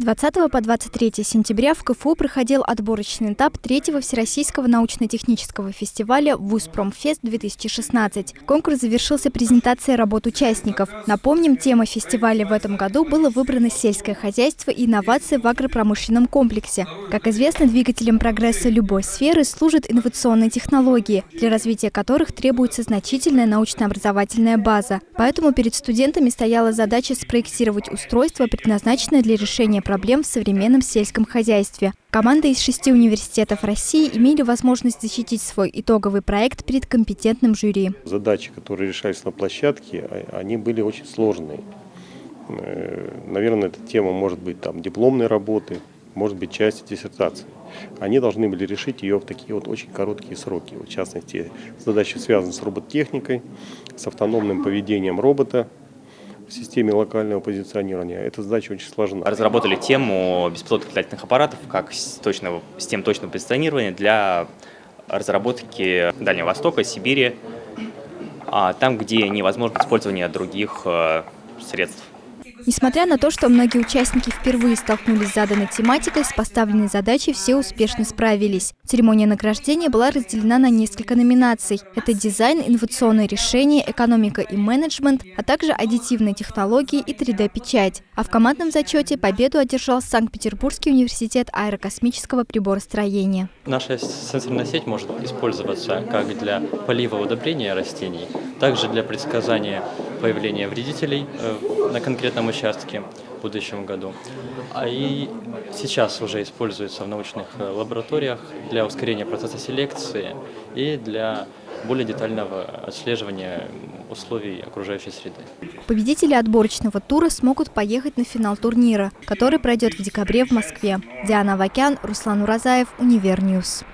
20 по 23 сентября в КФУ проходил отборочный этап третьего Всероссийского научно-технического фестиваля «Вузпромфест-2016». Конкурс завершился презентацией работ участников. Напомним, тема фестиваля в этом году было выбрано сельское хозяйство и инновации в агропромышленном комплексе. Как известно, двигателем прогресса любой сферы служат инновационные технологии, для развития которых требуется значительная научно-образовательная база. Поэтому перед студентами стояла задача спроектировать устройство, предназначенное для решения проблем в современном сельском хозяйстве. Команды из шести университетов России имели возможность защитить свой итоговый проект перед компетентным жюри. Задачи, которые решались на площадке, а, они были очень сложные. Э, наверное, эта тема может быть там дипломной работы, может быть часть диссертации. Они должны были решить ее в такие вот очень короткие сроки. В частности, задачи связаны с роботехникой, с автономным поведением робота, в системе локального позиционирования. Эта задача очень сложна. Разработали тему беспилотных летательных аппаратов как точного, систем точного позиционирования для разработки Дальнего Востока, Сибири, а там, где невозможно использование других э, средств. Несмотря на то, что многие участники впервые столкнулись с заданной тематикой, с поставленной задачей все успешно справились. Церемония награждения была разделена на несколько номинаций. Это дизайн, инновационные решения, экономика и менеджмент, а также аддитивные технологии и 3D-печать. А в командном зачете победу одержал Санкт-Петербургский университет аэрокосмического приборостроения. Наша сенсорная сеть может использоваться как для полива удобрения растений, также для предсказания появления вредителей э, на конкретном участке в будущем году. А и сейчас уже используется в научных э, лабораториях для ускорения процесса селекции и для более детального отслеживания условий окружающей среды. Победители отборочного тура смогут поехать на финал турнира, который пройдет в декабре в Москве. Диана Вакян, Руслан Уразаев, Универньюз.